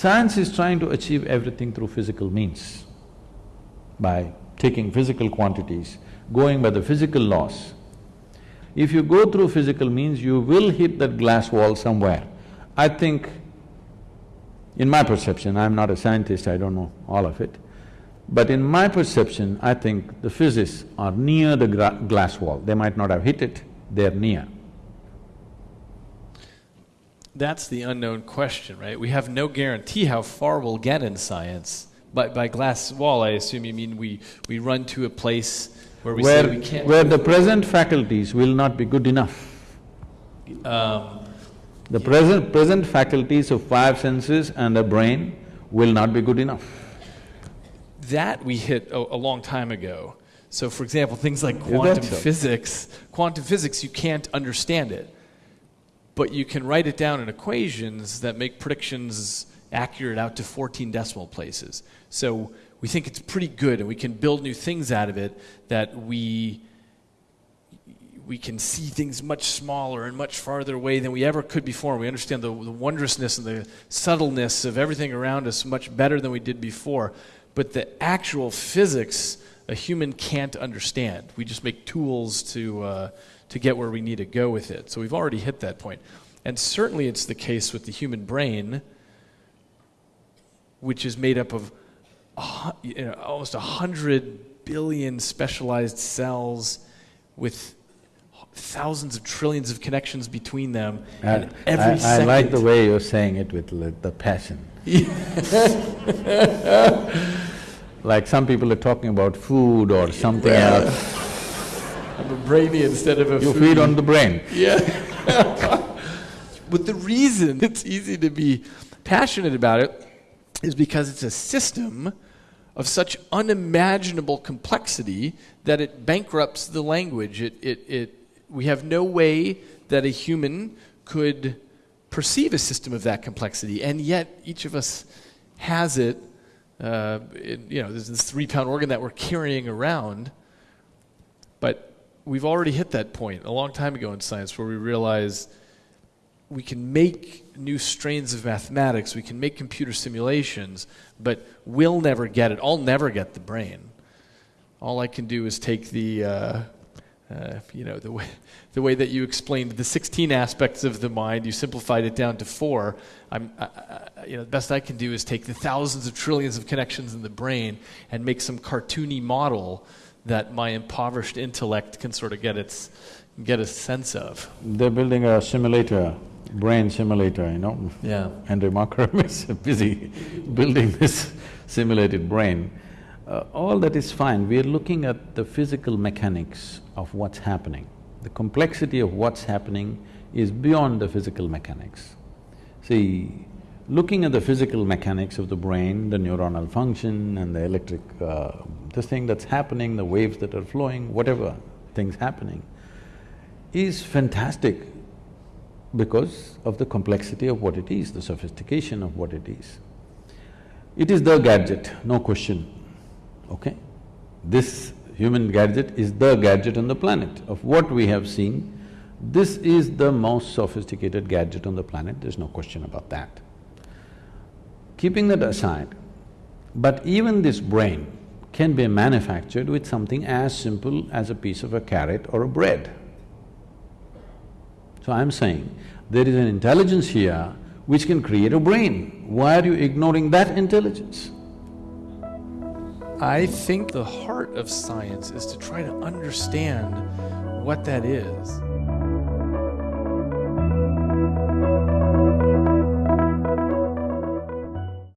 Science is trying to achieve everything through physical means, by taking physical quantities, going by the physical laws. If you go through physical means, you will hit that glass wall somewhere. I think, in my perception, I'm not a scientist, I don't know all of it, but in my perception, I think the physicists are near the glass wall. They might not have hit it, they're near. That's the unknown question, right? We have no guarantee how far we'll get in science. By, by glass wall, I assume you mean we, we run to a place where we where, say we can't… Where the present faculties will not be good enough. Um, the yeah. present, present faculties of five senses and a brain will not be good enough. That we hit a, a long time ago. So for example, things like quantum so? physics, quantum physics, you can't understand it. But you can write it down in equations that make predictions accurate out to 14 decimal places. So we think it's pretty good and we can build new things out of it that we we can see things much smaller and much farther away than we ever could before. We understand the, the wondrousness and the subtleness of everything around us much better than we did before. But the actual physics a human can't understand. We just make tools to, uh, to get where we need to go with it. So we've already hit that point. And certainly it's the case with the human brain, which is made up of you know, almost 100 billion specialized cells with thousands of trillions of connections between them. and every I, I like the way you're saying it with the passion. like some people are talking about food or something well, else. I'm a brainy instead of a You feed on the brain. Yeah. but the reason it's easy to be passionate about it is because it's a system of such unimaginable complexity that it bankrupts the language. It, it, it, we have no way that a human could perceive a system of that complexity, and yet each of us has it. Uh, in, you know, there's this three-pound organ that we're carrying around, we've already hit that point a long time ago in science where we realize we can make new strains of mathematics, we can make computer simulations, but we'll never get it. I'll never get the brain. All I can do is take the, uh, uh, you know, the way, the way that you explained the 16 aspects of the mind, you simplified it down to four. I'm, I, I, you know, the best I can do is take the thousands of trillions of connections in the brain and make some cartoony model that my impoverished intellect can sort of get its get a sense of. They're building a simulator brain simulator, you know. Yeah. Andrew Markram is busy building this simulated brain. Uh, all that is fine, we are looking at the physical mechanics of what's happening. The complexity of what's happening is beyond the physical mechanics. See, looking at the physical mechanics of the brain, the neuronal function and the electric… Uh, this thing that's happening, the waves that are flowing, whatever things happening, is fantastic because of the complexity of what it is, the sophistication of what it is. It is the gadget, no question, okay? This human gadget is the gadget on the planet. Of what we have seen, this is the most sophisticated gadget on the planet, there's no question about that. Keeping that aside, but even this brain can be manufactured with something as simple as a piece of a carrot or a bread. So I'm saying, there is an intelligence here which can create a brain. Why are you ignoring that intelligence? I think the heart of science is to try to understand what that is.